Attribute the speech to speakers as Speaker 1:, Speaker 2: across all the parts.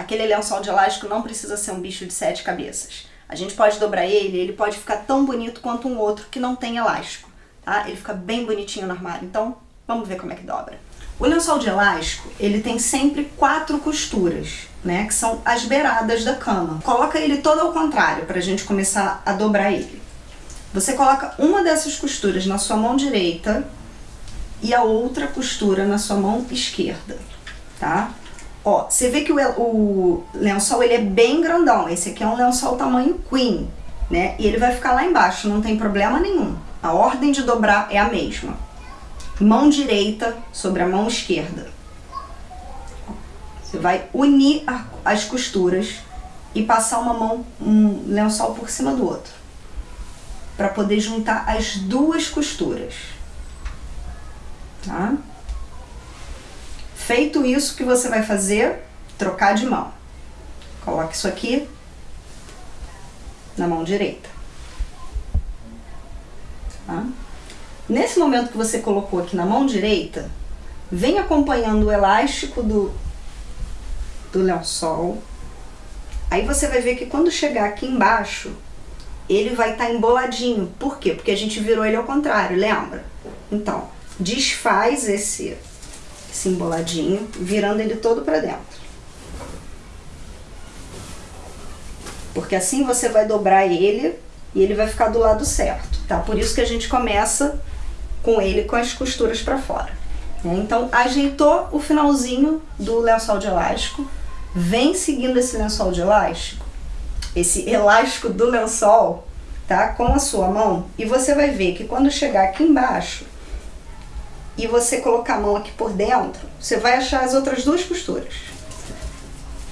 Speaker 1: aquele lençol de elástico não precisa ser um bicho de sete cabeças. A gente pode dobrar ele, ele pode ficar tão bonito quanto um outro que não tem elástico, tá? Ele fica bem bonitinho no armário, então vamos ver como é que dobra. O lençol de elástico, ele tem sempre quatro costuras, né, que são as beiradas da cama. Coloca ele todo ao contrário para a gente começar a dobrar ele. Você coloca uma dessas costuras na sua mão direita e a outra costura na sua mão esquerda, tá? Ó, você vê que o, o lençol ele é bem grandão, esse aqui é um lençol tamanho queen, né? E ele vai ficar lá embaixo, não tem problema nenhum. A ordem de dobrar é a mesma. Mão direita sobre a mão esquerda. Você vai unir as costuras e passar uma mão, um lençol por cima do outro. Para poder juntar as duas costuras. Tá? Feito isso, o que você vai fazer? Trocar de mão. Coloque isso aqui na mão direita. Tá? Nesse momento que você colocou aqui na mão direita, vem acompanhando o elástico do, do lençol. Aí você vai ver que quando chegar aqui embaixo, ele vai estar tá emboladinho. Por quê? Porque a gente virou ele ao contrário, lembra? Então, desfaz esse esse emboladinho, virando ele todo para dentro. Porque assim você vai dobrar ele e ele vai ficar do lado certo, tá? Por isso que a gente começa com ele com as costuras para fora. Né? Então, ajeitou o finalzinho do lençol de elástico, vem seguindo esse lençol de elástico, esse elástico do lençol, tá? Com a sua mão, e você vai ver que quando chegar aqui embaixo, e você colocar a mão aqui por dentro, você vai achar as outras duas costuras.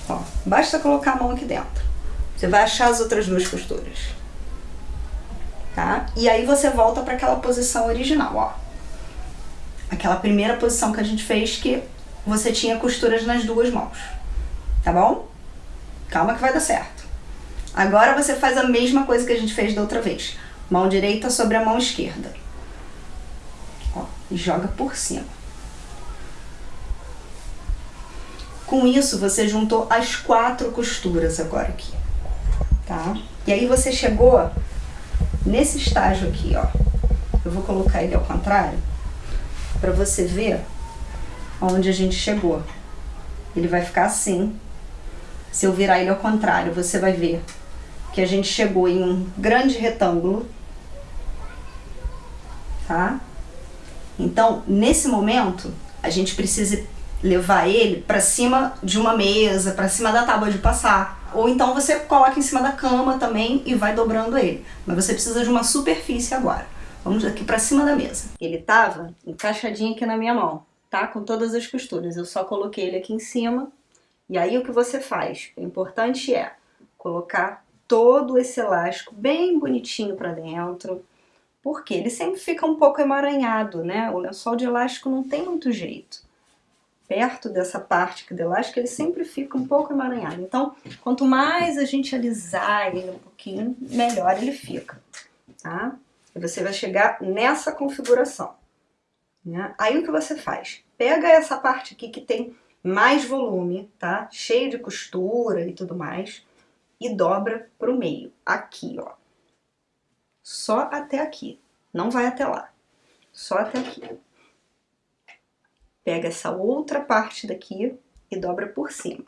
Speaker 1: Ó, basta colocar a mão aqui dentro. Você vai achar as outras duas costuras. Tá? E aí você volta para aquela posição original, ó. Aquela primeira posição que a gente fez que você tinha costuras nas duas mãos. Tá bom? Calma que vai dar certo. Agora você faz a mesma coisa que a gente fez da outra vez. Mão direita sobre a mão esquerda joga por cima. Com isso, você juntou as quatro costuras agora aqui, tá? E aí você chegou nesse estágio aqui, ó. Eu vou colocar ele ao contrário para você ver onde a gente chegou. Ele vai ficar assim. Se eu virar ele ao contrário, você vai ver que a gente chegou em um grande retângulo, tá? Então, nesse momento, a gente precisa levar ele para cima de uma mesa, para cima da tábua de passar. Ou então você coloca em cima da cama também e vai dobrando ele. Mas você precisa de uma superfície agora. Vamos aqui para cima da mesa. Ele tava encaixadinho aqui na minha mão, tá? Com todas as costuras. Eu só coloquei ele aqui em cima. E aí o que você faz? O importante é colocar todo esse elástico bem bonitinho para dentro porque ele sempre fica um pouco emaranhado, né? O lençol de elástico não tem muito jeito. Perto dessa parte do elástico, ele sempre fica um pouco emaranhado. Então, quanto mais a gente alisar ele um pouquinho, melhor ele fica, tá? E você vai chegar nessa configuração. Né? Aí o que você faz? Pega essa parte aqui que tem mais volume, tá? Cheio de costura e tudo mais, e dobra para o meio, aqui, ó só até aqui. Não vai até lá. Só até aqui. Pega essa outra parte daqui e dobra por cima.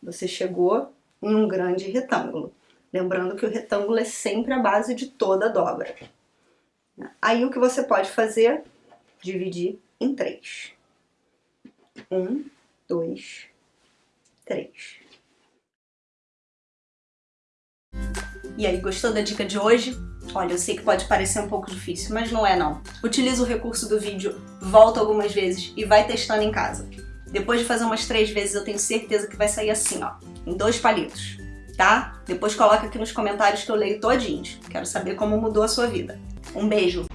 Speaker 1: Você chegou em um grande retângulo. Lembrando que o retângulo é sempre a base de toda a dobra. Aí o que você pode fazer? Dividir em três. Um, dois, três. E aí, gostou da dica de hoje? Olha, eu sei que pode parecer um pouco difícil, mas não é não. Utiliza o recurso do vídeo, volta algumas vezes e vai testando em casa. Depois de fazer umas três vezes, eu tenho certeza que vai sair assim, ó, em dois palitos, tá? Depois coloca aqui nos comentários que eu leio todinhos. Quero saber como mudou a sua vida. Um beijo!